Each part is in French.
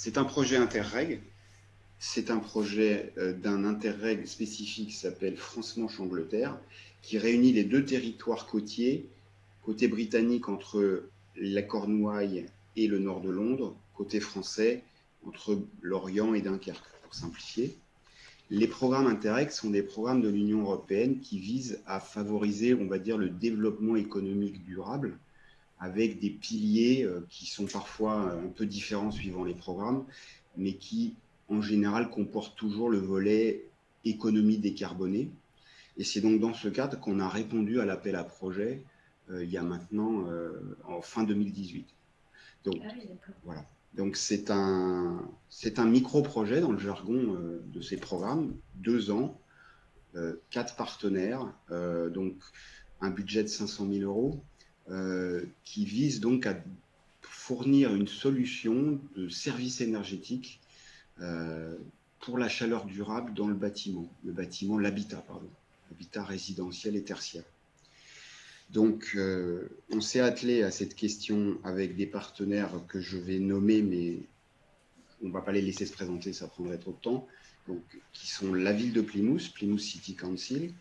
C'est un projet Interreg. C'est un projet euh, d'un Interreg spécifique qui s'appelle France-Manche-Angleterre, qui réunit les deux territoires côtiers, côté britannique entre la Cornouaille et le nord de Londres, côté français entre l'Orient et Dunkerque, pour simplifier. Les programmes Interreg sont des programmes de l'Union européenne qui visent à favoriser, on va dire, le développement économique durable avec des piliers euh, qui sont parfois euh, un peu différents suivant les programmes, mais qui, en général, comportent toujours le volet économie décarbonée. Et c'est donc dans ce cadre qu'on a répondu à l'appel à projet euh, il y a maintenant, en fin 2018. Donc, ah voilà. Donc c'est un, un micro-projet dans le jargon de ces programmes, deux ans, quatre partenaires, donc un budget de 500 000 euros, euh, qui vise donc à fournir une solution de service énergétique euh, pour la chaleur durable dans le bâtiment, le bâtiment, l'habitat, pardon, l'habitat résidentiel et tertiaire. Donc, euh, on s'est attelé à cette question avec des partenaires que je vais nommer, mais on ne va pas les laisser se présenter, ça prendrait trop de temps, donc, qui sont la ville de Plymouth, Plymouth City Council,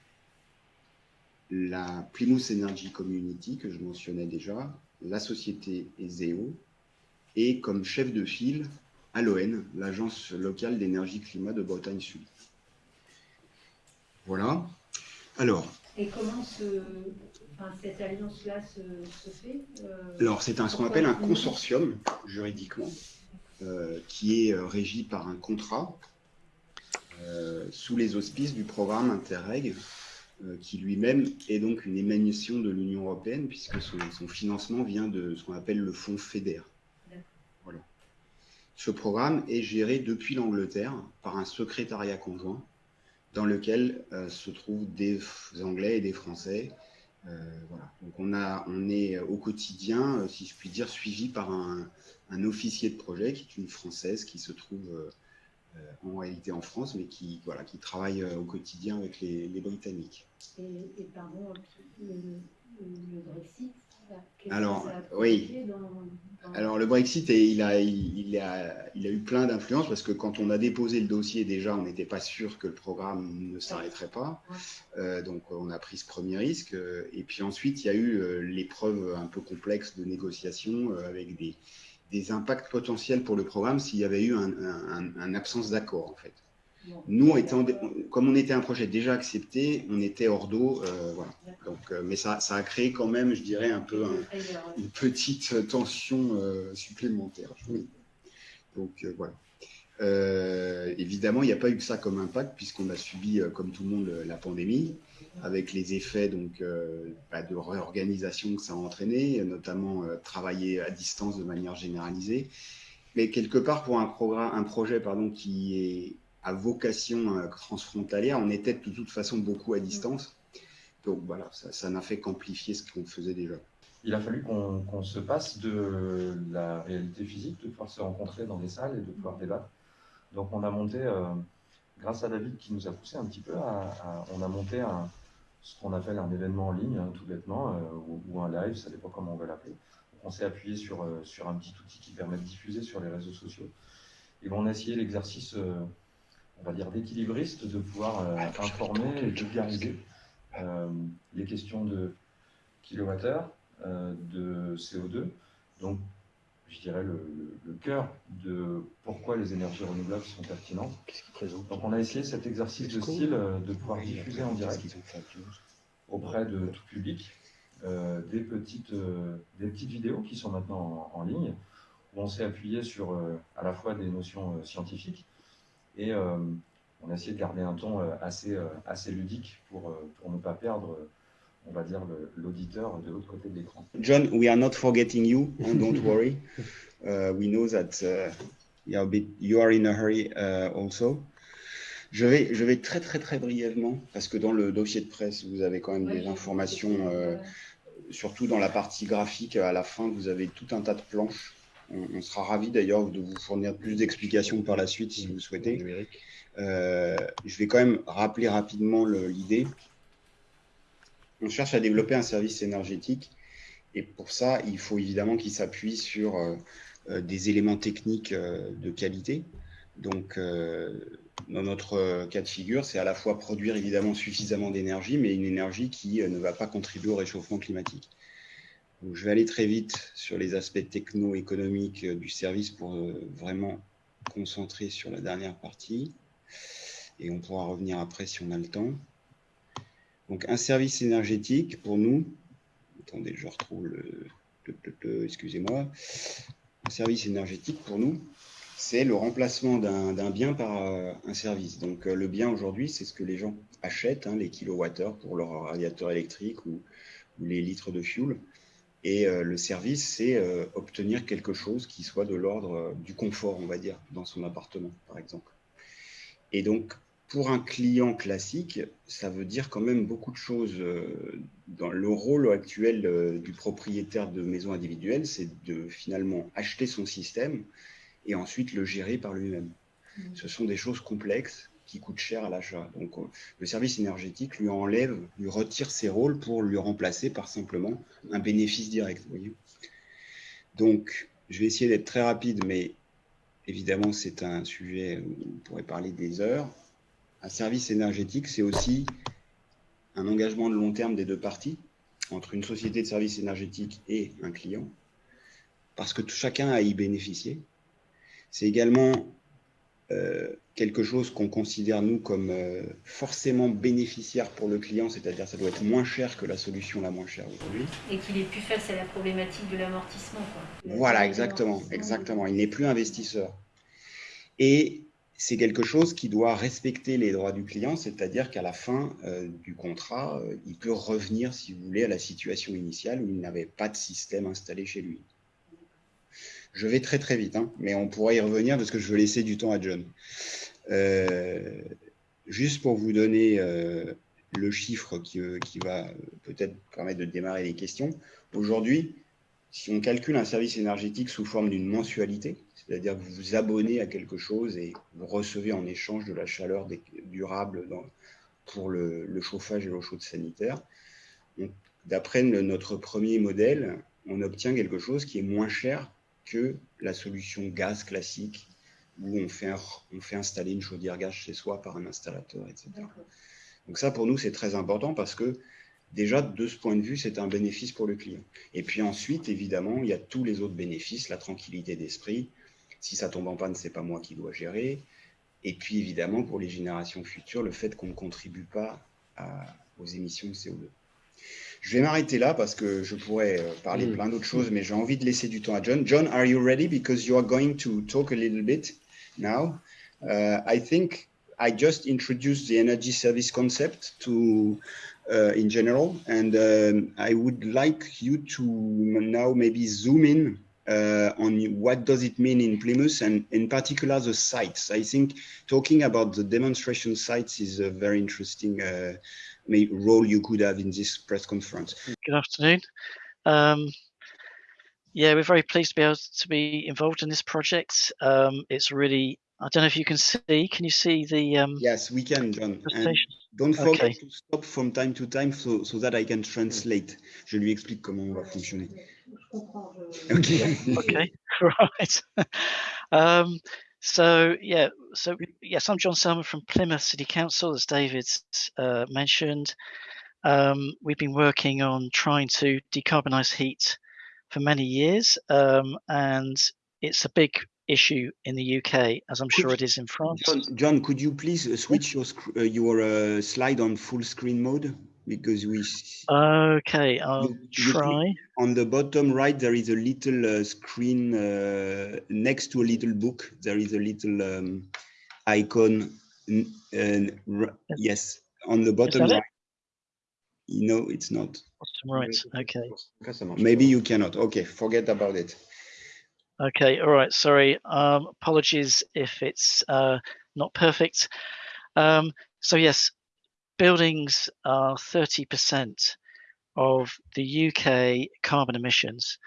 la Plymouth Energy Community, que je mentionnais déjà, la société ESEO, et comme chef de file, ALON, l'agence locale d'énergie-climat de Bretagne Sud. Voilà. Alors. Et comment cette alliance-là se, fait euh, Alors, c'est ce qu'on appelle un consortium, juridiquement, euh, qui est euh, régi par un contrat sous les auspices du programme Interreg qui lui-même est donc une émanation de l'Union européenne, puisque son, financement vient de ce qu'on appelle le fonds FEDER. Voilà. Ce programme est géré depuis l'Angleterre par un secrétariat conjoint, dans lequel euh, se trouvent des Anglais et des Français. Euh, voilà. Donc on, a, on est au quotidien, si je puis dire, suivi par un, un, officier de projet qui est une Française qui se trouve euh, en réalité en France, mais qui, voilà, qui travaille euh, au quotidien avec les, Britanniques. Et, pardon, le, Brexit alors, oui. Alors, le Brexit, il a, il, a, il a eu plein d'influences parce que quand on a déposé le dossier, déjà, on n'était pas sûr que le programme ne s'arrêterait pas. Euh, donc, on a pris ce premier risque. Et puis ensuite, il y a eu l'épreuve un peu complexe de négociation avec des, des impacts potentiels pour le programme s'il y avait eu une un, absence d'accord, en fait. Nous, étant, comme on était un projet déjà accepté, on était hors d'eau, euh, voilà. Donc, euh, mais ça, ça, a créé quand même, je dirais, un peu une petite tension euh, supplémentaire. Donc voilà. évidemment, il n'y a pas eu que ça comme impact puisqu'on a subi, comme tout le monde, la pandémie avec les effets donc, euh, bah, de réorganisation que ça a entraîné, notamment euh, travailler à distance de manière généralisée. Mais quelque part, pour un, un projet pardon, qui est à vocation euh, transfrontalière, on était de toute façon beaucoup à distance. Donc voilà, ça n'a fait qu'amplifier ce qu'on faisait déjà. Il a fallu qu'on se passe de la réalité physique, de pouvoir se rencontrer dans des salles et de pouvoir débattre. Donc on a monté, grâce à David qui nous a poussé un petit peu, on a monté un, ce qu'on appelle un événement en ligne, hein, tout bêtement, euh, ou, un live, ça dépend comment on va l'appeler. On s'est appuyé sur, euh, sur un petit outil qui permet de diffuser sur les réseaux sociaux. Et on a essayé l'exercice, euh, on va dire, d'équilibriste, de pouvoir informer et vulgariser les questions de kilowattheure, de CO2. Donc, je dirais, le, cœur de pourquoi les énergies renouvelables sont pertinentes. Donc on a essayé cet exercice de style euh, de pouvoir diffuser en direct auprès de tout public euh, des, petites, euh, des petites vidéos qui sont maintenant en, ligne, où on s'est appuyé sur à la fois des notions scientifiques et on a essayé de garder un ton assez, assez ludique pour, pour ne pas perdre on va dire, l'auditeur de l'autre côté de l'écran. John, we are not forgetting you, don't worry. Uh, we know that uh, you are in a hurry uh, also. Je vais, je vais très très très brièvement, parce que dans le dossier de presse, vous avez quand même des informations, euh, surtout dans la partie graphique, à la fin, vous avez tout un tas de planches. On, sera ravi d'ailleurs de vous fournir plus d'explications par la suite si vous souhaitez. Euh, je vais quand même rappeler rapidement l'idée on cherche à développer un service énergétique et pour ça, il faut évidemment qu'il s'appuie sur des éléments techniques de qualité. Donc, dans notre cas de figure, c'est à la fois produire évidemment suffisamment d'énergie, mais une énergie qui ne va pas contribuer au réchauffement climatique. Je vais aller très vite sur les aspects techno-économiques du service pour vraiment concentrer sur la dernière partie. Et on pourra revenir après si on a le temps. Donc, un service énergétique, pour nous, attendez, je retrouve le, excusez-moi, un service énergétique, pour nous, c'est le remplacement d'un bien par euh, un service. Donc, euh, le bien aujourd'hui, c'est ce que les gens achètent, hein, les kilowattheures pour leur radiateur électrique ou, les litres de fuel. Et euh, le service, c'est obtenir quelque chose qui soit de l'ordre du confort, on va dire, dans son appartement, par exemple. Et donc, pour un client classique, ça veut dire quand même beaucoup de choses. Euh, dans le rôle actuel euh, du propriétaire de maison individuelle, c'est de finalement acheter son système et ensuite le gérer par lui-même. Mmh. Ce sont des choses complexes qui coûtent cher à l'achat. Donc euh, le service énergétique lui enlève, lui retire ses rôles pour lui remplacer par simplement un bénéfice direct. voyez Donc je vais essayer d'être très rapide, mais évidemment c'est un sujet où on pourrait parler des heures un service énergétique, c'est aussi un engagement de long terme des deux parties, entre une société de services énergétiques et un client, parce que chacun a à y bénéficier. C'est également euh, quelque chose qu'on considère, nous, comme euh, forcément bénéficiaire pour le client, c'est-à-dire ça doit être moins cher que la solution la moins chère aujourd'hui. Et qu'il ait pu faire, c'est la problématique de l'amortissement. Voilà, exactement, exactement. Il n'est plus investisseur. Et c'est quelque chose qui doit respecter les droits du client, c'est-à-dire qu'à la fin euh, du contrat, euh, il peut revenir, si vous voulez, à la situation initiale où il n'avait pas de système installé chez lui. Je vais très très vite, hein, mais on pourra y revenir parce que je veux laisser du temps à John. Euh, juste pour vous donner le chiffre qui, qui va peut-être permettre de démarrer les questions. Aujourd'hui, si on calcule un service énergétique sous forme d'une mensualité, c'est-à-dire que vous vous abonnez à quelque chose et vous recevez en échange de la chaleur durable pour le, chauffage et l'eau chaude sanitaire. D'après notre premier modèle, on obtient quelque chose qui est moins cher que la solution gaz classique où on fait, on fait installer une chaudière gaz chez soi par un installateur, etc. Donc ça, pour nous, c'est très important parce que déjà, de ce point de vue, c'est un bénéfice pour le client. Et puis ensuite, évidemment, il y a tous les autres bénéfices, la tranquillité d'esprit, si ça tombe en panne, c'est pas moi qui dois gérer. Et puis évidemment, pour les générations futures, le fait qu'on ne contribue pas aux émissions de CO2. Je vais m'arrêter là parce que je pourrais euh, parler mm. plein d'autres choses, mais j'ai envie de laisser du temps à John. John, are you ready? Because you are going to talk a little bit now. Uh, I think I just introduced the energy service concept to uh, in general, and um, I would like you to now maybe zoom in uh, on what does it mean in Plymouth and in particular the sites. I think talking about the demonstration sites is a very interesting uh, role you could have in this press conference. Good afternoon. Um, yeah, we're very pleased to be able to be involved in this project. Um, it's really, I don't know if you can see, can you see the um, Yes, we can, John. Don't forget okay. to stop from time to time so, so that I can translate. Je lui explique comment on va fonctionner. Okay. okay. Right. um, so yeah, so yes, I'm John Selman from Plymouth City Council, as David uh, mentioned. Um, we've been working on trying to decarbonise heat for many years, um, and it's a big issue in the UK, as I'm could sure it is in France. John, John could you please uh, switch your uh, your uh, slide on full screen mode? because we. Okay, I'll you, try. You on the bottom right, there is a little uh, screen uh, next to a little book. There is a little um, icon. And yes, on the bottom right. No, it's not. Bottom right. Okay. Maybe you cannot. Okay, forget about it. Okay. All right. Sorry. Um, apologies if it's uh, not perfect. Um, so yes, buildings are 30% of the UK carbon emissions.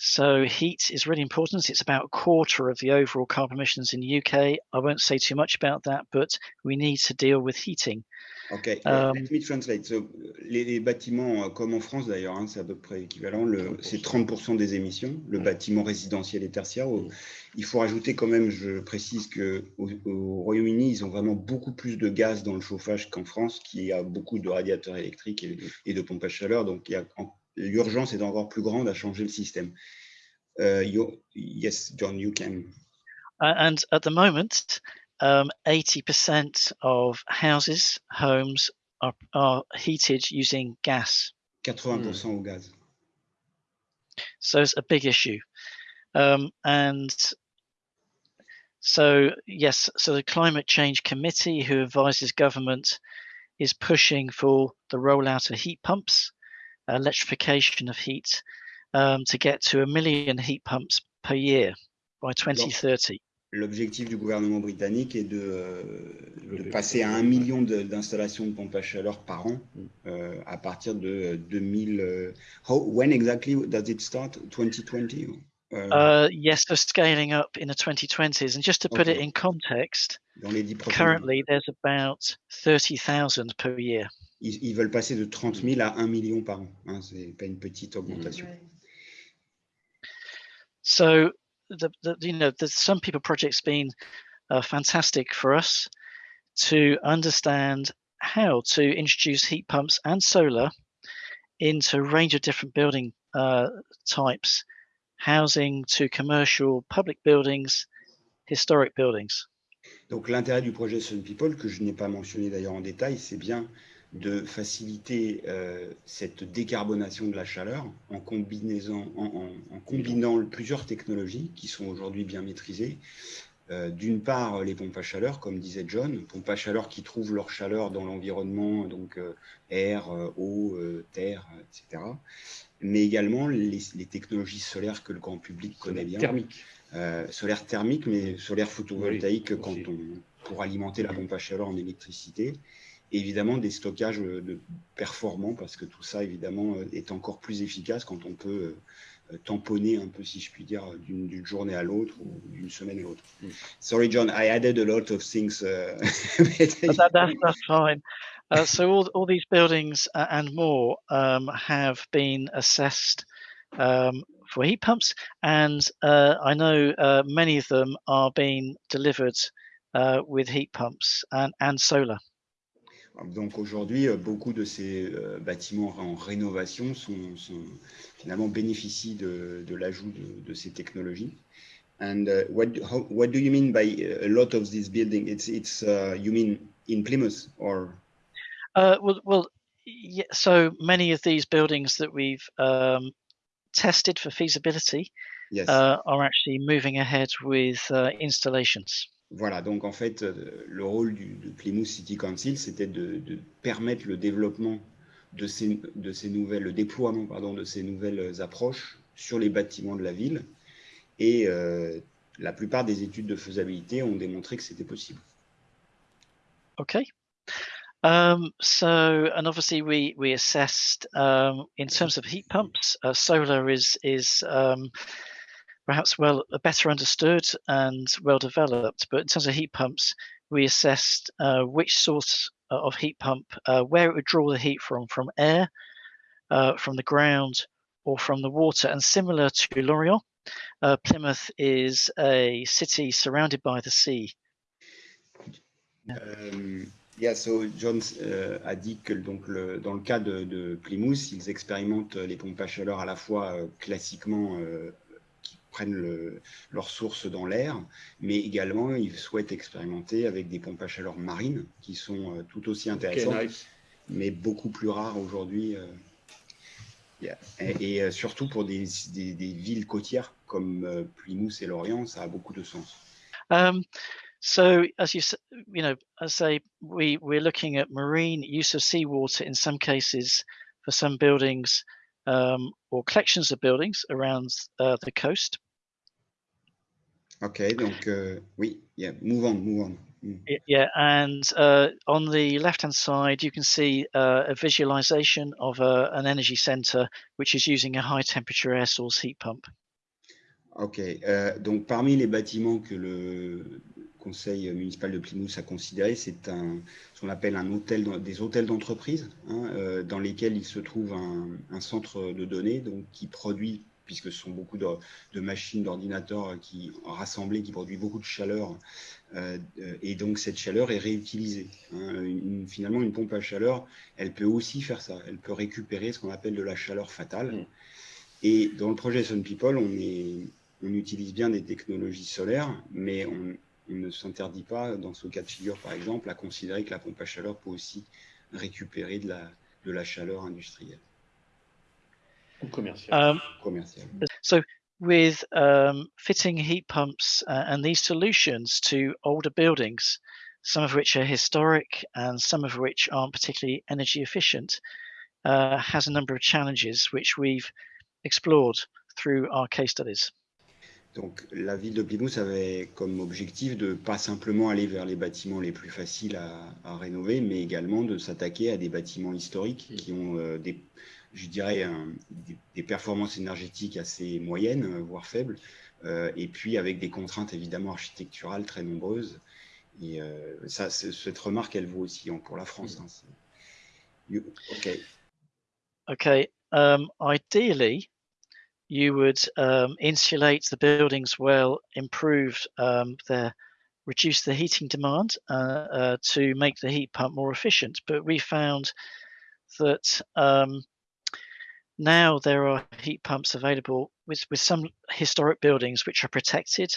So heat is really important. It's about a quarter of the overall carbon emissions in the UK. I won't say too much about that, but we need to deal with heating. Ok, um, let me translate. So, les, les, bâtiments, euh, comme en France d'ailleurs, hein, c'est à peu près équivalent, c'est 30% des émissions, le bâtiment résidentiel et tertiaire. il faut rajouter quand même, je précise qu'au au Royaume-Uni, ils ont vraiment beaucoup plus de gaz dans le chauffage qu'en France, qui a beaucoup de radiateurs électriques et, de pompes à chaleur. Donc l'urgence est encore plus grande à changer le système. Uh, yes, John, you can. And at the moment, um, 80% of houses, homes are, are heated using gas. 80% mm. au gaz. So it's a big issue. Um, and so, yes, so the Climate Change Committee, who advises government, is pushing for the rollout of heat pumps, electrification of heat, um, to get to a million heat pumps per year by 2030. L'objectif du gouvernement britannique est de, euh, de passer à un million d'installations de, de, pompes à chaleur par an mm. euh, à partir de 2000. Euh, how, when exactly does it start? 2020? Uh, uh, yes, they're scaling up in the 2020s. And just to put okay. it in context, currently there's about 30,000 per year. Ils, ils, veulent passer de 30 000 à 1 million par an. Hein, C'est pas une petite augmentation. Mm. So the, the you know the some people projects been uh, fantastic for us to understand how to introduce heat pumps and solar into a range of different building uh, types, housing to commercial, public buildings, historic buildings. Donc l'intérêt du projet Sun People, que je n'ai pas mentionné d'ailleurs en détail, c'est bien de faciliter euh, cette décarbonation de la chaleur en, combinaison, en, en, combinant plusieurs technologies qui sont aujourd'hui bien maîtrisées. Euh, D'une part, les pompes à chaleur, comme disait John, pompes à chaleur qui trouvent leur chaleur dans l'environnement, donc euh, air, eau, terre, etc. Mais également les, les, technologies solaires que le grand public connaît bien. Thermique. solaire thermique, mais solaire photovoltaïque quand on, pour alimenter la pompe à chaleur en électricité évidemment des stockages euh, de performants parce que tout ça évidemment euh, est encore plus efficace quand on peut euh, tamponner un peu si je puis dire d'une journée à l'autre ou d'une semaine à l'autre. Mm. Sorry John, I added a lot of things. Uh, that, that's, that's fine. Uh, so all, all these buildings and more um, have been assessed um, for heat pumps and uh, I know uh, many of them are being delivered uh, with heat pumps and, and solar. Donc aujourd'hui, euh, beaucoup de ces euh, bâtiments en rénovation sont, sont finalement bénéficient de, de l'ajout de, de, ces technologies. And uh, what, how, what do you mean by a lot of this building? It's, it's uh, you mean in Plymouth or? Uh, well, well, yeah, so many of these buildings that we've um, tested for feasibility yes. uh, are actually moving ahead with uh, installations. Voilà, donc en fait, euh, le rôle du, Plymouth City Council, c'était de, de, permettre le développement de ces, de ces nouvelles, le déploiement pardon, de ces nouvelles approches sur les bâtiments de la ville. Et euh, la plupart des études de faisabilité ont démontré que c'était possible. Okay. Um, so, and obviously we we assessed um, in terms of heat pumps, uh, solar is is um, perhaps well better understood and well developed. But in terms of heat pumps, we assessed uh, which source uh, of heat pump, uh, where it would draw the heat from, from air, uh, from the ground, or from the water. And similar to Lorient, uh, Plymouth is a city surrounded by the sea. Um, yeah, so John uh, a dit que donc le, dans le cas de, Plymouth, ils expérimentent les pompes à chaleur à la fois euh, classiquement euh, prennent le, leur source dans l'air, mais également ils souhaitent expérimenter avec des pompes à chaleur marines qui sont euh, tout aussi intéressantes, okay, nice. mais beaucoup plus rares aujourd'hui. Euh, yeah. Et, et euh, surtout pour des, des, des, villes côtières comme euh, Plymouth et Lorient, ça a beaucoup de sens. Um, so, as you you know, as say, we we're looking at marine use of seawater in some cases for some buildings um, or collections of buildings around uh, the coast. Okay, donc uh, oui, yeah, move on, move on. Mm. Yeah, and uh, on the left-hand side, you can see uh, a visualization of a, uh, an energy center which is using a high-temperature air source heat pump. Ok, euh, donc parmi les bâtiments que le conseil municipal de Plymouth a considéré, c'est un, ce qu'on appelle un hôtel, des hôtels d'entreprise, hein, euh, dans lesquels il se trouve un, un, centre de données donc, qui produit, puisque ce sont beaucoup de, de machines, d'ordinateurs qui rassemblés, qui produisent beaucoup de chaleur, euh, et donc cette chaleur est réutilisée. Hein. Une, finalement, une pompe à chaleur, elle peut aussi faire ça, elle peut récupérer ce qu'on appelle de la chaleur fatale. Et dans le projet Sun People, on est on utilise bien des technologies solaires, mais on, ne s'interdit pas, dans ce cas de figure par exemple, à considérer que la pompe à chaleur peut aussi récupérer de la, de la chaleur industrielle. Ou commerciale. Um, commerciale. So, with um, fitting heat pumps uh, and these solutions to older buildings, some of which are historic and some of which aren't particularly energy efficient, uh, has a number of challenges which we've explored through our case studies. Donc la ville de Plymouth avait comme objectif de pas simplement aller vers les bâtiments les plus faciles à, rénover, mais également de s'attaquer à des bâtiments historiques qui ont euh, des, je dirais, des, performances énergétiques assez moyennes, euh, voire faibles, euh, et puis avec des contraintes évidemment architecturales très nombreuses. Et ça, cette remarque, elle vaut aussi pour la France. Hein, ok. Ok. Um, ideally, you would um, insulate the buildings well, improve um, their, reduce the heating demand uh, uh, to make the heat pump more efficient. But we found that um, now there are heat pumps available with, with some historic buildings which are protected.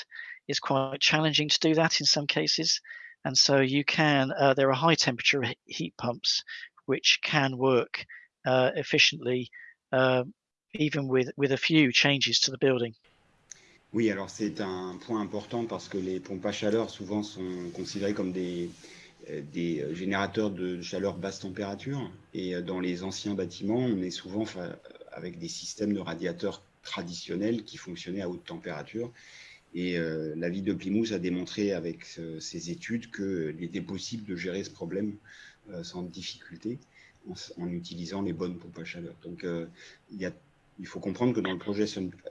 It's quite challenging to do that in some cases. And so you can, uh, there are high temperature heat pumps which can work uh, efficiently uh, even with, with a few changes to the building. Oui, alors c'est un point important parce que les pompes à chaleur souvent sont considérées comme des, des générateurs de chaleur basse température. Et euh, dans les anciens bâtiments, on est souvent avec des systèmes de radiateurs traditionnels qui fonctionnaient à haute température. Et euh, la ville de Plymouth a démontré avec ses études qu'il était possible de gérer ce problème sans difficulté en, en, utilisant les bonnes pompes à chaleur. Donc il y a il faut comprendre que dans le projet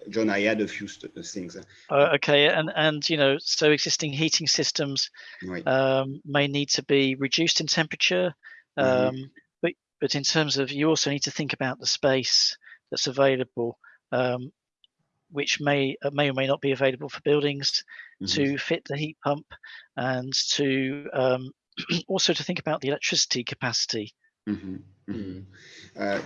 John, I had a few things. Uh, okay, and and you know, so existing heating systems oui. um, may need to be reduced in temperature, mm-hmm. um, mm -hmm. but but in terms of you also need to think about the space that's available, um, which may uh, may or may not be available for buildings mm -hmm. to fit the heat pump, and to um, also to think about the electricity capacity. Mmh. Euh,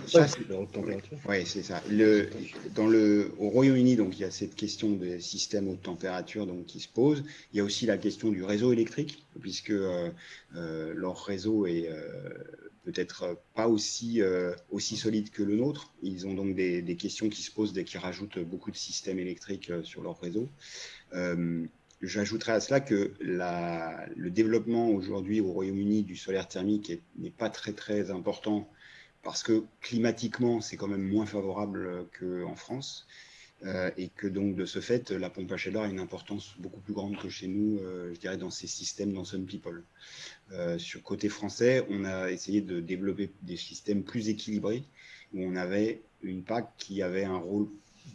c'est ça. Le, dans le, au Royaume-Uni, donc il y a cette question des systèmes haute température donc qui se pose. Il y a aussi la question du réseau électrique, puisque euh, euh, leur réseau est peut-être pas aussi euh, aussi solide que le nôtre. Ils ont donc des, des, questions qui se posent dès qu'ils rajoutent beaucoup de systèmes électriques euh, sur leur réseau. J'ajouterais à cela que le développement aujourd'hui au Royaume-Uni du solaire thermique n'est pas très très important parce que climatiquement, c'est quand même moins favorable qu'en France. Euh, et que donc de ce fait, la pompe à chaleur a une importance beaucoup plus grande que chez nous, euh, je dirais, dans ces systèmes, dans Sun People. Euh, sur côté français, on a essayé de développer des systèmes plus équilibrés, où on avait une PAC qui avait un rôle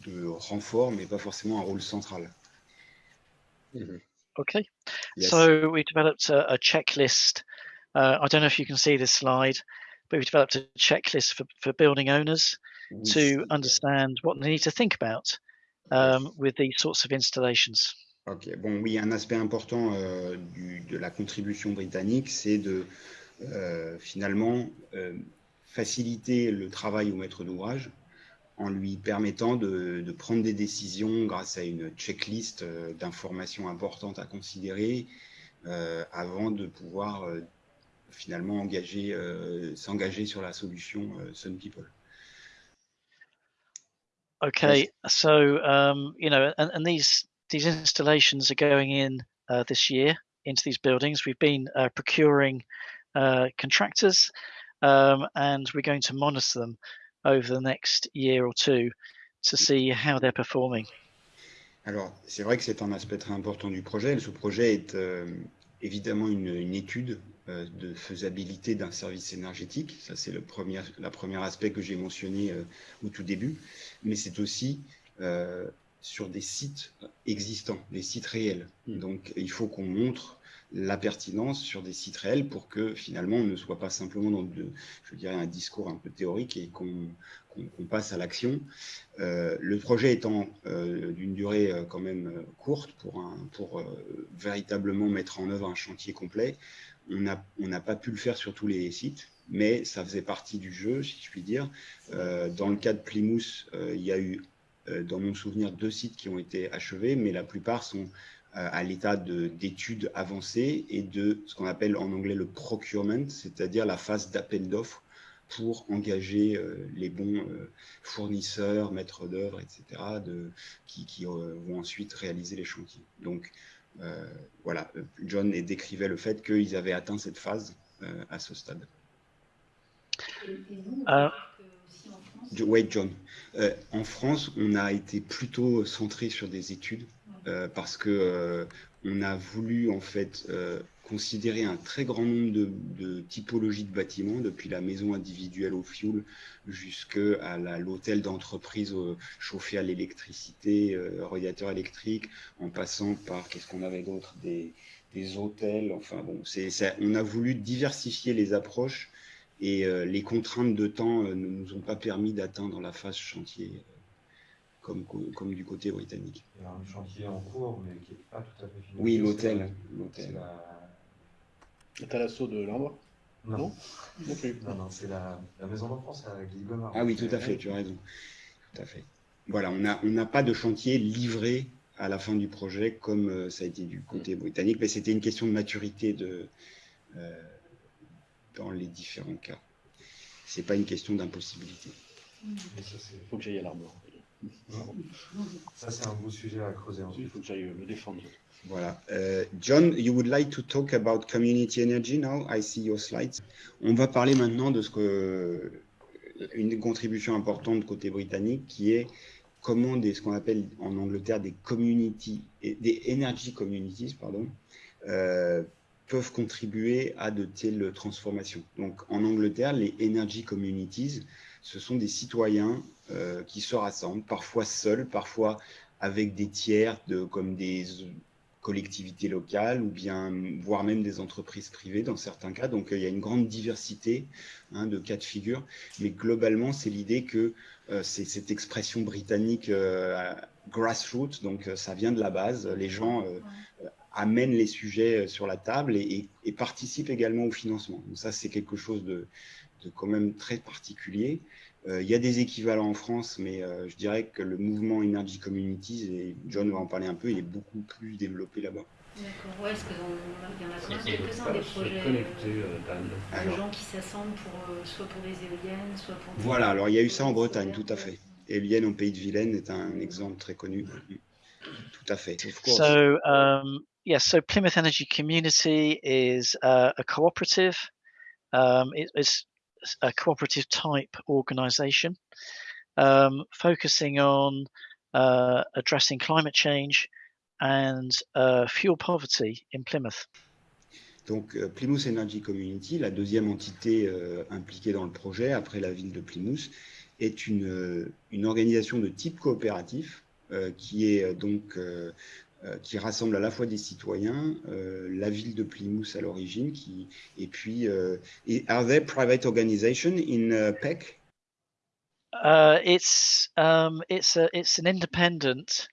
de renfort, mais pas forcément un rôle central. Mm -hmm. Okay, yes. so we developed a, a checklist. Uh, I don't know if you can see this slide. but we've developed a checklist for, for building owners to understand what they need to think about um, with these sorts of installations. Ok, bon, oui, un aspect important euh, du, de la contribution britannique, c'est de euh, finalement euh, faciliter le travail au maître d'ouvrage en lui permettant de, de, prendre des décisions grâce à une checklist euh, d'informations importantes à considérer euh, avant de pouvoir euh, finalement engager, euh, s'engager sur la solution euh, Sun People. Okay, so um, you know, and, and, these these installations are going in uh, this year into these buildings. We've been uh, procuring uh, contractors, um, and we're going to monitor them over the next year or two to see how they're performing. Alors, c'est vrai que c'est un aspect très important du projet. Ce projet est euh, évidemment une, une étude euh, de faisabilité d'un service énergétique. Ça, c'est le premier, la premier aspect que j'ai mentionné euh, au tout début. Mais c'est aussi sur des sites existants, des sites réels. Mmh. Donc, il faut qu'on montre la pertinence sur des sites réels pour que finalement on ne soit pas simplement dans un discours un peu théorique et qu'on passe à l'action. Euh, le projet étant euh, d'une durée euh, quand même courte pour, véritablement mettre en œuvre un chantier complet, on n'a pas pu le faire sur tous les sites, mais ça faisait partie du jeu, si je puis dire. dans le cas de Plymouth, il y a eu, dans mon souvenir, deux sites qui ont été achevés, mais la plupart sont à l'état d'études avancées et de ce qu'on appelle en anglais le procurement, c'est-à-dire la phase d'appel d'offres pour engager euh, les bons euh, fournisseurs, maîtres d'œuvre, etc., de, qui, qui vont ensuite réaliser les chantiers. Donc voilà, John décrivait le fait qu'ils avaient atteint cette phase à ce stade. Et, en France Oui, John. en France, on a été plutôt centré sur des études euh, parce que euh, on a voulu en fait euh, considérer un très grand nombre de, typologies de bâtiments, depuis la maison individuelle au fioul jusqu'à l'hôtel d'entreprise chauffé à l'électricité, radiateur électrique, en passant par, qu'est-ce qu'on avait d'autre, des, hôtels. Enfin bon, on a voulu diversifier les approches et les contraintes de temps ne nous ont pas permis d'atteindre la phase chantier comme, comme du côté britannique. Il y a un chantier en cours, mais qui n'est pas tout à fait fini. Oui, l'hôtel. C'est la... l'assaut de l'Ambre Non. Non, non, non c'est la, la, Maison d'enfance à Guy-Gomard. Ah oui, tout à fait, tu as raison. Tout à fait. Voilà, on n'a on pas de chantier livré à la fin du projet comme euh, ça a été du côté britannique, mais c'était une question de maturité de, euh, dans les différents cas. C'est pas une question d'impossibilité. Il faut que j'aille à l'arbre. Ça, c'est un beau sujet à creuser. Il faut que j'aille le défendre. Voilà. Uh, John, you would like to talk about community energy now? I see your slides. On va parler maintenant de ce que une contribution importante côté britannique qui est comment des, ce qu'on appelle en Angleterre des community, des energy communities, pardon, euh, peuvent contribuer à de telles transformations. Donc en Angleterre, les energy communities, ce sont des citoyens euh, qui se rassemblent, parfois seuls, parfois avec des tiers, de, comme des collectivités locales ou bien voire même des entreprises privées dans certains cas. Donc euh, il y a une grande diversité hein, de cas de figure, mais globalement c'est l'idée que euh, c'est cette expression britannique grassroots, donc ça vient de la base. Les gens amènent les sujets sur la table et, et participent également au financement. Donc ça c'est quelque chose de, de quand même très particulier. Euh, il y a des équivalents en France, mais euh, je dirais que le mouvement Energy Communities, et John va en parler un peu, il est beaucoup plus développé là-bas. D'accord, ouais, est-ce qu'il y en a quand même quelques-uns des projets euh, de gens qui s'assemblent pour, soit pour des éoliennes, soit pour... Voilà, alors il y a eu ça en Bretagne, tout à fait. Éolienne au pays de Vilaine est un exemple très connu. Tout à fait. So, um, yeah, so Plymouth Energy Community is uh, a cooperative. Um, it, it's a cooperative type organization um, focusing on uh, addressing climate change and uh, fuel poverty in Plymouth. Donc euh, Plymouth Energy Community, la deuxième entité euh, impliquée dans le projet après la ville de Plymouth, est une, euh, une organisation de type coopératif euh, qui est donc qui rassemble à la fois des citoyens, euh, la ville de Plymouth à l'origine, qui et puis euh, are there private organization in uh, PEC? Uh, it's um, it's a it's an independent,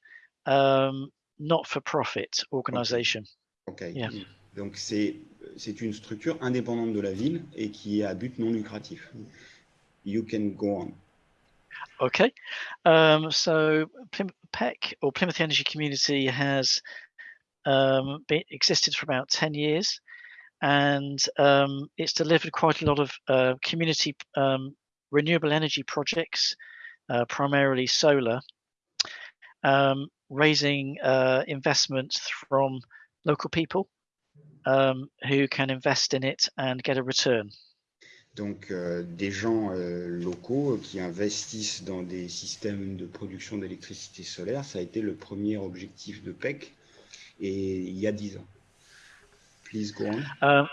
um, not-for-profit organization. Okay. Yeah. Donc c'est c'est une structure indépendante de la ville et qui est à but non lucratif. You can go on. Okay, um, so Plym PEC or Plymouth Energy Community has um, been, existed for about 10 years and um, it's delivered quite a lot of uh, community um, renewable energy projects, uh, primarily solar, um, raising uh, investment from local people um, who can invest in it and get a return. Donc euh, des gens euh, locaux qui investissent dans des systèmes de production d'électricité solaire. Ça a été le premier objectif de PEC et il y a dix ans. Please go on. Um,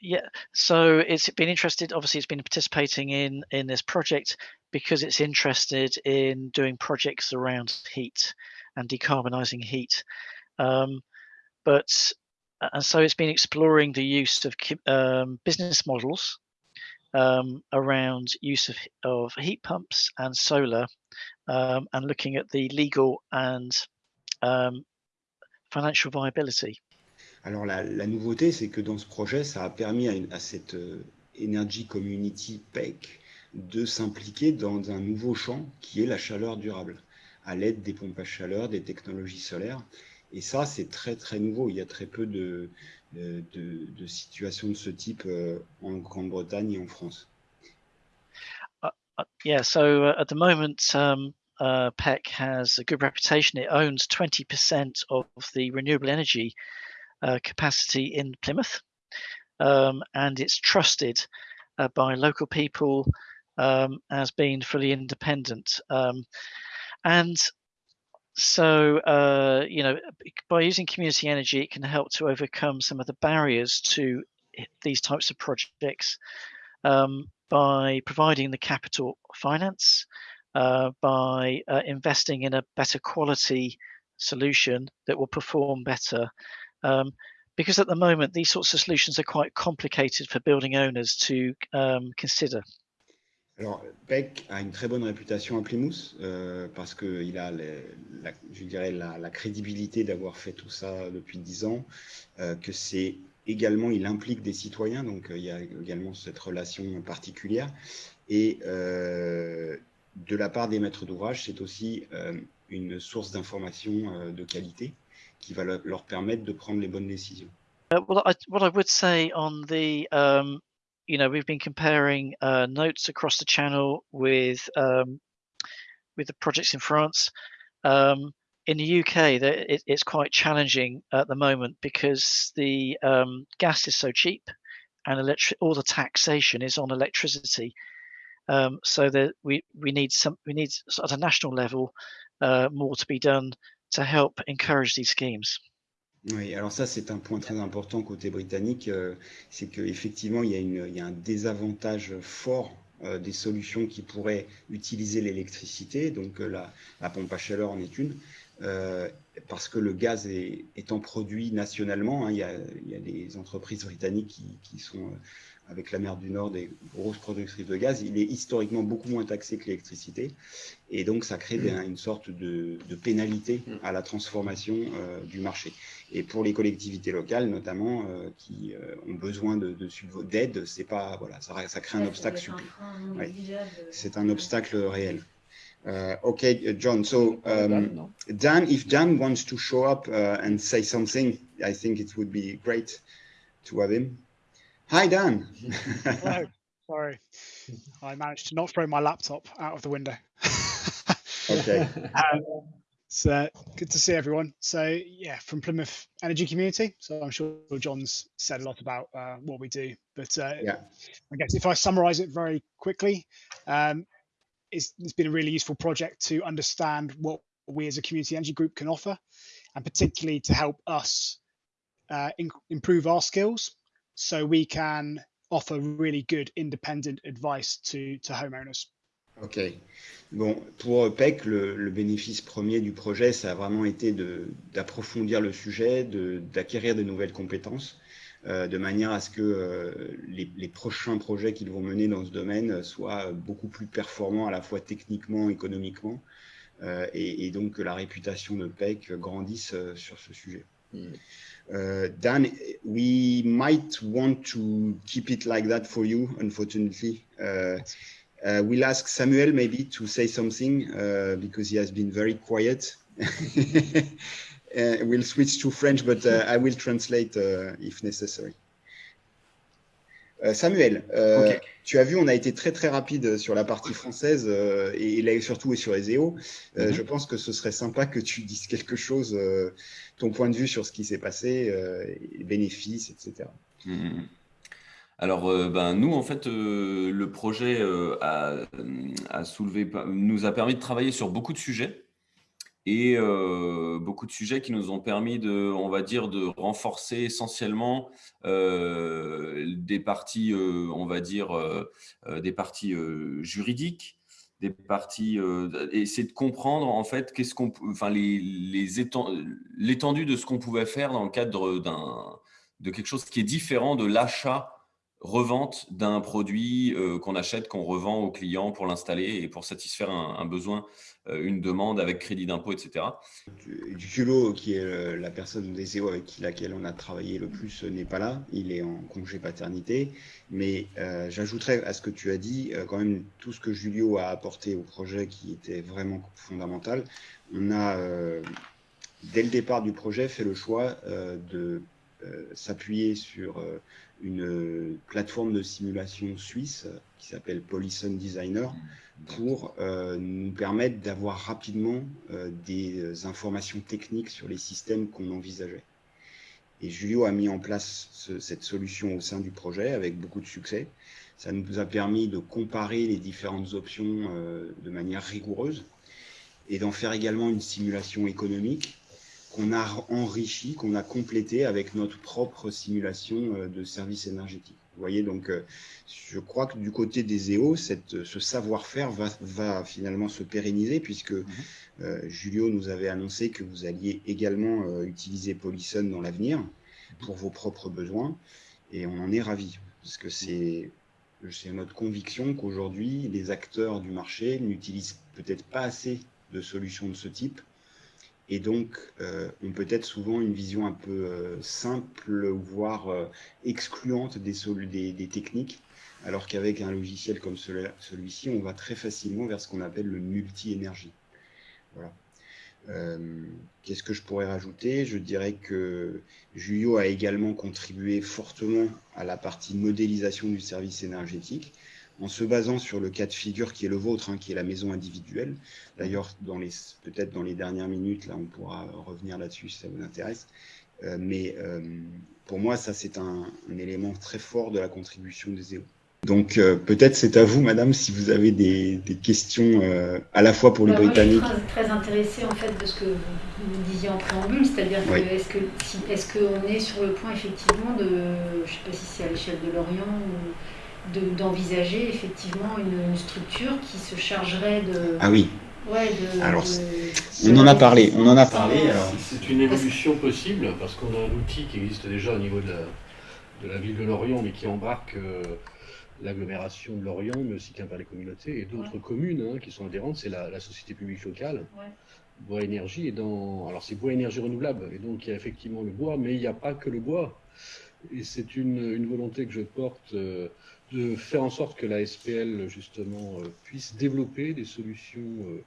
yeah, so it's been interested. Obviously, it's been participating in in this project because it's interested in doing projects around heat and decarbonising heat. Um, but and so it's been exploring the use of um, business models um, around use of, heat pumps and solar um, and looking at the legal and um, financial viability. Alors la, nouveauté, c'est que dans ce projet, ça a permis à cette euh, Energy Community PEC de s'impliquer dans un nouveau champ qui est la chaleur durable, à l'aide des pompes à chaleur, des technologies solaires. Et ça, c'est très très nouveau. Il y a très peu de, de, de, situations de ce type euh, en Grande-Bretagne et en France. Uh, uh, yeah, so uh, at the moment, um, uh, PEC has a good reputation. It owns 20% of the renewable energy uh, capacity in Plymouth, um, and it's trusted by local people um, as being fully independent. Um, and so, uh, you know, by using community energy, it can help to overcome some of the barriers to these types of projects um, by providing the capital finance, uh, by uh, investing in a better quality solution that will perform better. Um, because at the moment, these sorts of solutions are quite complicated for building owners to um, consider. Alors, Peck a une très bonne réputation à Plymouth euh, parce qu'il a, la, je dirais, la, crédibilité d'avoir fait tout ça depuis dix ans, euh, que c'est également, il implique des citoyens, donc euh, il y a également cette relation particulière. Et euh, de la part des maîtres d'ouvrage, c'est aussi euh, une source d'information de qualité qui va leur permettre de prendre les bonnes décisions. You know, we've been comparing uh, notes across the channel with um, with the projects in France. Um, in the UK, it, it's quite challenging at the moment because the um, gas is so cheap, and electric all the taxation is on electricity. Um, so that we we need some we need at a national level uh, more to be done to help encourage these schemes. Oui, alors ça c'est un point très important côté britannique, euh, c'est qu'effectivement il, il, y a un désavantage fort euh, des solutions qui pourraient utiliser l'électricité, donc euh, la, pompe à chaleur en est une, parce que le gaz est, étant produit nationalement, hein, il, y a, il, y a, des entreprises britanniques qui, sont avec la mer du Nord des grosses productrices de gaz, il est historiquement beaucoup moins taxé que l'électricité. Et donc, ça crée des, une sorte de, de, pénalité à la transformation euh, du marché. Et pour les collectivités locales, notamment, euh, qui euh, ont besoin d'aide, de, c'est pas voilà, ça, ça crée un obstacle. Ouais. C'est un obstacle réel. Uh, okay, John. So, um, Dan, if Dan wants to show up uh, and say something, I think it would be great to have him. Hi, Dan. Hello. Sorry. I managed to not throw my laptop out of the window. okay. Um, so good to see everyone. So yeah, from Plymouth Energy Community. So I'm sure John's said a lot about uh, what we do, but uh, yeah. I guess if I summarise it very quickly, um, it's, it's been a really useful project to understand what we as a community energy group can offer, and particularly to help us uh, improve our skills so we can offer really good independent advice to, to homeowners. Ok. Bon, pour PEC, le, bénéfice premier du projet, ça a vraiment été d'approfondir le sujet, d'acquérir de, nouvelles compétences, euh, de manière à ce que euh, les, les, prochains projets qu'ils vont mener dans ce domaine soient beaucoup plus performants à la fois techniquement, économiquement, euh, et, et, donc que la réputation de PEC grandisse sur ce sujet. Mm. Uh, Dan, we might want to keep it like that for you, unfortunately. Uh, uh, we'll ask Samuel maybe to say something uh, because he has been very quiet. Uh, we'll switch to French, but uh, I will translate if necessary. Samuel, okay. tu as vu, on a été très très rapide sur la partie française et, et, là surtout et sur les EO. Mm -hmm. Je pense que ce serait sympa que tu dises quelque chose ton point de vue sur ce qui s'est passé, euh, les bénéfices, etc. Mmh. Alors, euh, ben, nous, en fait, euh, le projet euh, a, a, soulevé, nous a permis de travailler sur beaucoup de sujets et euh, beaucoup de sujets qui nous ont permis de, on va dire, de renforcer essentiellement des parties, on va dire, des parties juridiques, des parties euh, et c'est de comprendre en fait qu'est-ce qu'on enfin l'étendue de ce qu'on pouvait faire dans le cadre d'un de quelque chose qui est différent de l'achat revente d'un produit euh, qu'on achète, qu'on revend au client pour l'installer et pour satisfaire un, besoin, euh, une demande avec crédit d'impôt, etc. Julio, qui est euh, la personne des EO avec laquelle on a travaillé le plus, n'est pas là. Il est en congé paternité. Mais j'ajouterais à ce que tu as dit, quand même, tout ce que Julio a apporté au projet qui était vraiment fondamental. On a, dès le départ du projet, fait le choix de s'appuyer sur une plateforme de simulation suisse qui s'appelle Polyson Designer pour euh, nous permettre d'avoir rapidement euh, des informations techniques sur les systèmes qu'on envisageait. Et Julio a mis en place cette solution au sein du projet avec beaucoup de succès. Ça nous a permis de comparer les différentes options euh, de manière rigoureuse et d'en faire également une simulation économique qu'on a enrichi, qu'on a complété avec notre propre simulation euh, de services énergétiques. Vous voyez, donc euh, je crois que du côté des EO, cette, ce savoir-faire va, va, finalement se pérenniser puisque mhm. euh, Julio nous avait annoncé que vous alliez également utiliser Polyson dans l'avenir pour vos propres besoins et on en est ravis parce que c'est notre conviction qu'aujourd'hui les acteurs du marché n'utilisent peut-être pas assez de solutions de ce type et donc euh, peut-être souvent une vision un peu euh, simple, voire euh, excluante des, techniques, alors qu'avec un logiciel comme celui-ci, on va très facilement vers ce qu'on appelle le multi-énergie. Voilà. Qu'est-ce que je pourrais rajouter? Je dirais que Julio a également contribué fortement à la partie modélisation du service énergétique en se basant sur le cas de figure qui est le vôtre, hein, qui est la maison individuelle. D'ailleurs, peut-être dans les dernières minutes, là, on pourra revenir là-dessus si ça vous intéresse. Euh, mais euh, pour moi, ça, c'est un, élément très fort de la contribution des EO. Donc, euh, peut-être c'est à vous, madame, si vous avez des, questions à la fois pour les bah, Britanniques. je suis très, intéressée, en fait, de ce que vous disiez en préambule, c'est-à-dire est-ce qu'on est, est, qu'on est sur le point, effectivement, de, je ne sais pas si c'est à l'échelle de l'Orient ou d'envisager effectivement une, structure qui se chargerait de. Ah oui. Ouais, de, alors, on en a parlé. On en a parlé. C'est une évolution possible parce qu'on a un outil qui existe déjà au niveau de la, de la ville de Lorient, mais qui embarque euh, l'agglomération de Lorient, mais aussi qu'un par les communautés et d'autres communes hein, qui sont adhérentes. C'est la, société publique locale. Bois Énergie et dans alors c'est Bois Énergie renouvelable et donc il y a effectivement le bois, mais il n'y a pas que le bois. Et c'est une, une, volonté que je porte euh, de faire en sorte que la SPL justement euh, puisse développer des solutions euh,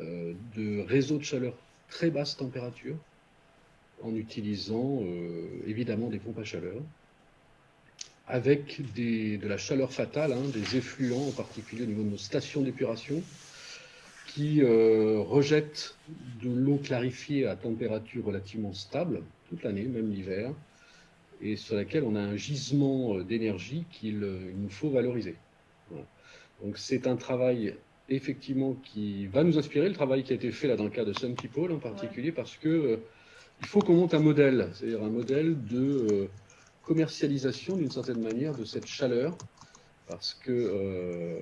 euh, de réseau de chaleur très basse température en utilisant évidemment des pompes à chaleur avec de la chaleur fatale, hein, des effluents en particulier au niveau de nos stations d'épuration qui rejettent de l'eau clarifiée à température relativement stable toute l'année, même l'hiver, et sur laquelle on a un gisement euh, d'énergie qu'il euh, nous faut valoriser. Donc c'est un travail effectivement qui va nous inspirer, le travail qui a été fait là dans le cas de Sun People en particulier, parce que euh, il faut qu'on monte un modèle, c'est-à-dire un modèle de commercialisation d'une certaine manière de cette chaleur, parce que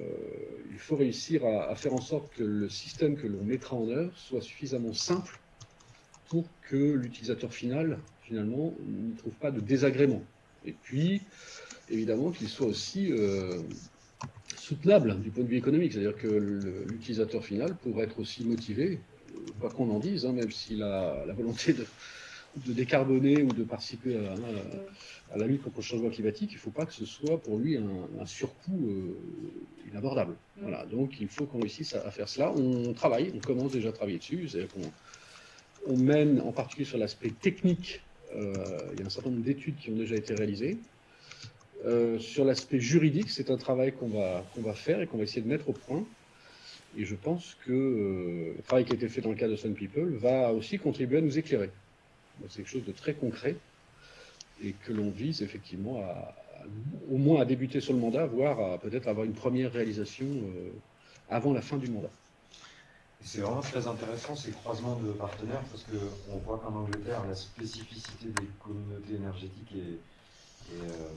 il faut réussir à, faire en sorte que le système que l'on mettra en œuvre soit suffisamment simple pour que l'utilisateur final finalement, ne trouve pas de désagrément. Et puis, évidemment, qu'il soit aussi euh, soutenable du point de vue économique, c'est-à-dire que l'utilisateur final pourrait être aussi motivé, quoi qu'on en dise, hein, même s'il a la volonté de, décarboner ou de participer à, la lutte contre le changement climatique, il ne faut pas que ce soit pour lui un, surcoût euh, inabordable. Voilà, donc il faut qu'on réussisse à, faire cela. On travaille, on commence déjà à travailler dessus, c'est-à-dire qu'on on mène en particulier sur l'aspect technique euh, il y a un certain nombre d'études qui ont déjà été réalisées. Euh, sur l'aspect juridique, c'est un travail qu'on va, va faire et qu'on va essayer de mettre au point. Et je pense que euh, le travail qui a été fait dans le cas de Sun People va aussi contribuer à nous éclairer. C'est quelque chose de très concret et que l'on vise effectivement au moins à débuter sur le mandat, voire à peut-être avoir une première réalisation avant la fin du mandat. C'est vraiment très intéressant ces croisements de partenaires parce qu'on voit qu'en Angleterre, la spécificité des communautés énergétiques est, euh,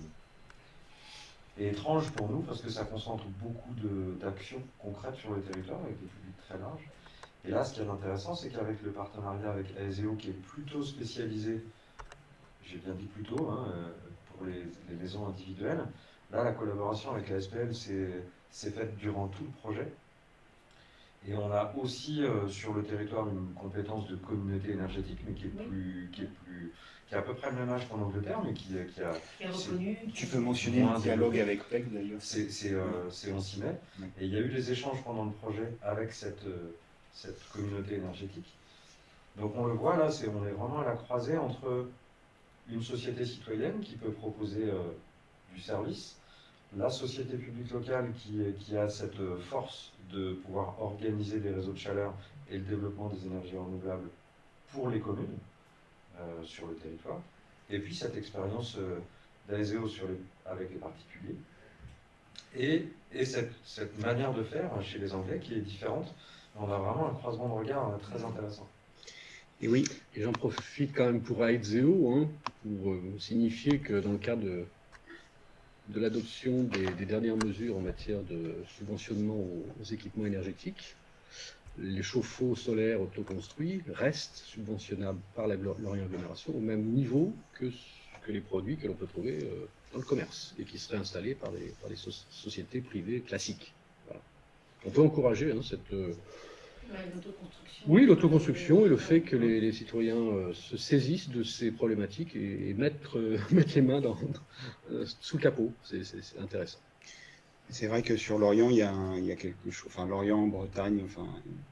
étrange pour nous parce que ça concentre beaucoup d'actions concrètes sur le territoire avec des publics très larges. Et là, ce qui est intéressant, c'est qu'avec le partenariat avec ASEO qui est plutôt spécialisé j'ai bien dit plus tôt, hein, pour les, maisons individuelles. Là, la collaboration avec la s'est faite durant tout le projet. Et on a aussi sur le territoire une compétence de communauté énergétique, mais qui est plus, qui est plus, qui a à peu près le même âge qu'en Angleterre, mais qui, qui a. Qui est reconnu. Tu peux mentionner un dialogue avec PEC d'ailleurs. C'est on s'y met. Et il y a eu des échanges pendant le projet avec cette, cette communauté énergétique. Donc on le voit là, c'est on est vraiment à la croisée entre une société citoyenne qui peut proposer euh, du service, la société publique locale qui, qui, a cette force de pouvoir organiser des réseaux de chaleur et le développement des énergies renouvelables pour les communes euh, sur le territoire, et puis cette expérience euh, d'ASEO avec les particuliers, et, et cette, cette, manière de faire chez les Anglais qui est différente. On a vraiment un croisement de regard très intéressant. Et oui, et j'en profite quand même pour AEDZEO, hein, pour euh, signifier que dans le cadre de, de l'adoption des, dernières mesures en matière de subventionnement aux, équipements énergétiques, les chauffe-eau solaires autoconstruits restent subventionnables par la Lorient au même niveau que, que les produits que l'on peut trouver euh, dans le commerce et qui seraient installés par des, sociétés privées classiques. On peut encourager hein, cette, euh, oui, l'autoconstruction et le fait que les, citoyens euh, se saisissent de ces problématiques et, mettent, euh, les mains dans, euh, sous le capot. C'est intéressant. C'est vrai que sur l'Orient, il, y a quelque chose. Enfin, l'Orient, Bretagne, enfin,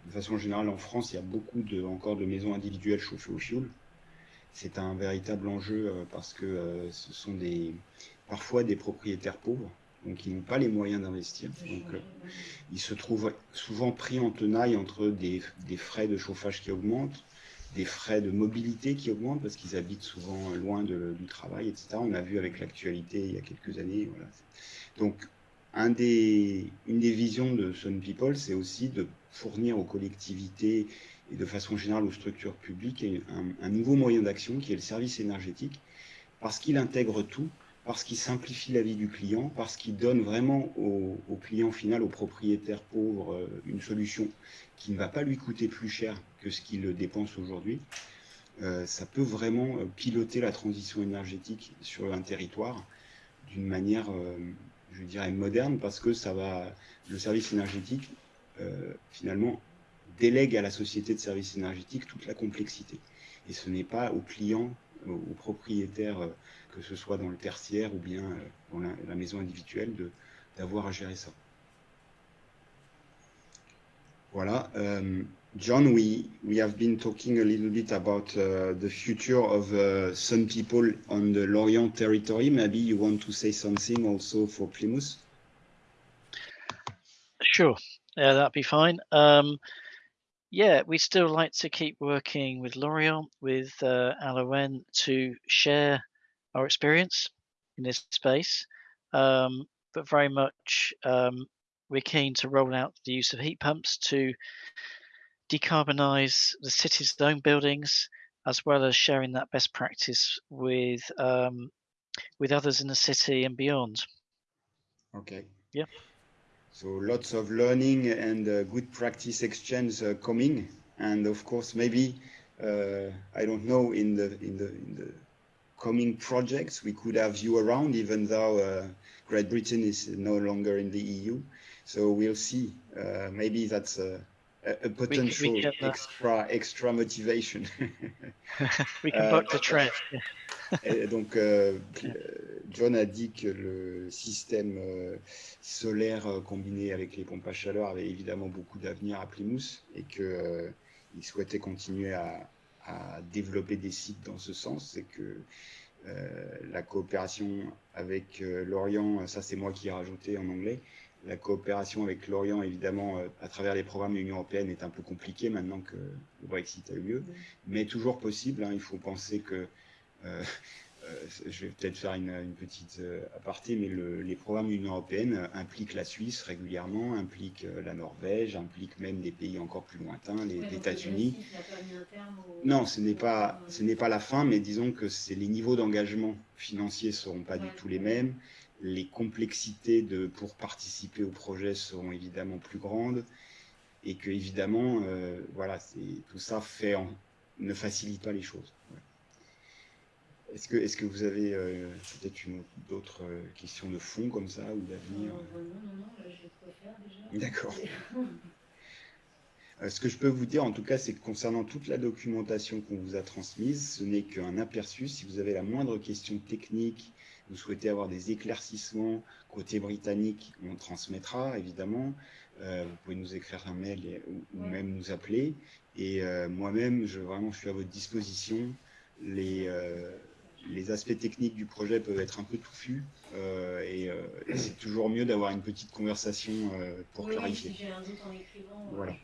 de façon générale, en France, il y a beaucoup de, encore de maisons individuelles chauffées au fioul. C'est un véritable enjeu parce que ce sont des, parfois des propriétaires pauvres donc ils n'ont pas les moyens d'investir. Euh, ils se trouvent souvent pris en tenaille entre des, frais de chauffage qui augmentent, des frais de mobilité qui augmentent parce qu'ils habitent souvent loin du travail, etc. On a vu avec l'actualité il y a quelques années. Donc une des visions de Sun People, c'est aussi de fournir aux collectivités et de façon générale aux structures publiques un nouveau moyen d'action qui est le service énergétique, parce qu'il intègre tout, parce qu'il simplifie la vie du client, parce qu'il donne vraiment au, client final, au propriétaire pauvre, euh, une solution qui ne va pas lui coûter plus cher que ce qu'il dépense aujourd'hui. Euh, ça peut vraiment euh, piloter la transition énergétique sur un territoire d'une manière, je dirais, moderne, parce que ça va, le service énergétique, finalement, délègue à la société de services énergétiques toute la complexité. Et ce n'est pas au client, au propriétaire que ce soit dans le tertiaire ou bien euh, dans la, maison individuelle, d'avoir à gérer ça. Voilà. Um, John, we, we have been talking a little bit about uh, the future of uh, some people on the Lorient territory. Maybe you want to say something also for Plymouth? Sure. Yeah, that'd be fine. Um, yeah, we still like to keep working with Lorient, with uh, to share our experience in this space, um, but very much um, we're keen to roll out the use of heat pumps to decarbonize the city's own buildings, as well as sharing that best practice with um, with others in the city and beyond. Okay. Yeah. So lots of learning and uh, good practice exchange uh, coming, and of course maybe uh, I don't know in the in the in the coming projects we could have you around, even though uh, Great Britain is no longer in the EU. So we'll see. Uh, maybe that's a, a potential we, we can, uh, extra extra motivation. we can book the trip. Et donc, euh, John a dit que le système euh, solaire euh, combiné avec les pompes à chaleur avait évidemment beaucoup d'avenir à Plymouth et qu'il euh, souhaitait continuer à, à développer des sites dans ce sens, c'est que euh, la coopération avec euh, l'Orient, ça c'est moi qui ai rajouté en anglais, la coopération avec l'Orient, évidemment, euh, à travers les programmes de l'Union européenne, est un peu compliquée maintenant que le Brexit a eu lieu, mais toujours possible. Hein. il faut penser que euh, je vais peut-être faire une, petite euh, aparté, mais les programmes de l'Union européenne impliquent la Suisse régulièrement, impliquent euh, la Norvège, impliquent même des pays encore plus lointains, les, États-Unis. Non, ce n'est pas, ce n'est pas la fin, mais disons que c'est les niveaux d'engagement financiers seront pas du tout les mêmes. Les complexités de, pour participer au projet seront évidemment plus grandes et que évidemment, voilà, tout ça fait ne facilite pas les choses. Est-ce que, est que vous avez peut-être d'autres questions de fond comme ça ou d'avenir Non, non, non, là j'ai quoi faire déjà. D'accord. Euh, ce que je peux vous dire, en tout cas, c'est que concernant toute la documentation qu'on vous a transmise, ce n'est qu'un aperçu. Si vous avez la moindre question technique, vous souhaitez avoir des éclaircissements côté britannique, on transmettra évidemment. Euh, vous pouvez nous écrire un mail ou, même nous appeler. Et euh, moi-même, je, vraiment, je suis à votre disposition. Les, les aspects techniques du projet peuvent être un peu touffus et, et c'est toujours mieux d'avoir une petite conversation pour oui, clarifier. Si j'ai un doute en écrivant, voilà.